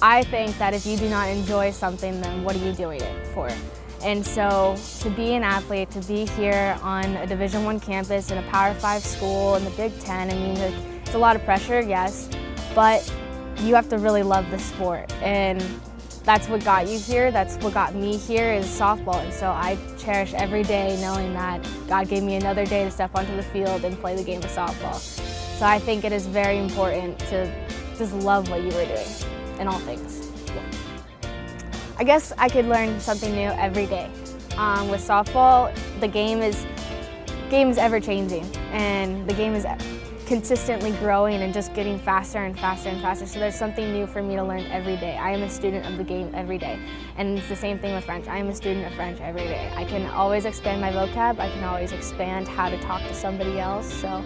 I think that if you do not enjoy something, then what are you doing it for? And so to be an athlete, to be here on a Division One campus in a Power Five school in the Big Ten, I mean, it's a lot of pressure, yes, but you have to really love the sport. And that's what got you here, that's what got me here is softball. And so I cherish every day knowing that God gave me another day to step onto the field and play the game of softball. So I think it is very important to just love what you were doing in all things. I guess I could learn something new every day. Um, with softball, the game is game is ever changing, and the game is consistently growing and just getting faster and faster and faster. So there's something new for me to learn every day. I am a student of the game every day. And it's the same thing with French. I am a student of French every day. I can always expand my vocab. I can always expand how to talk to somebody else. So.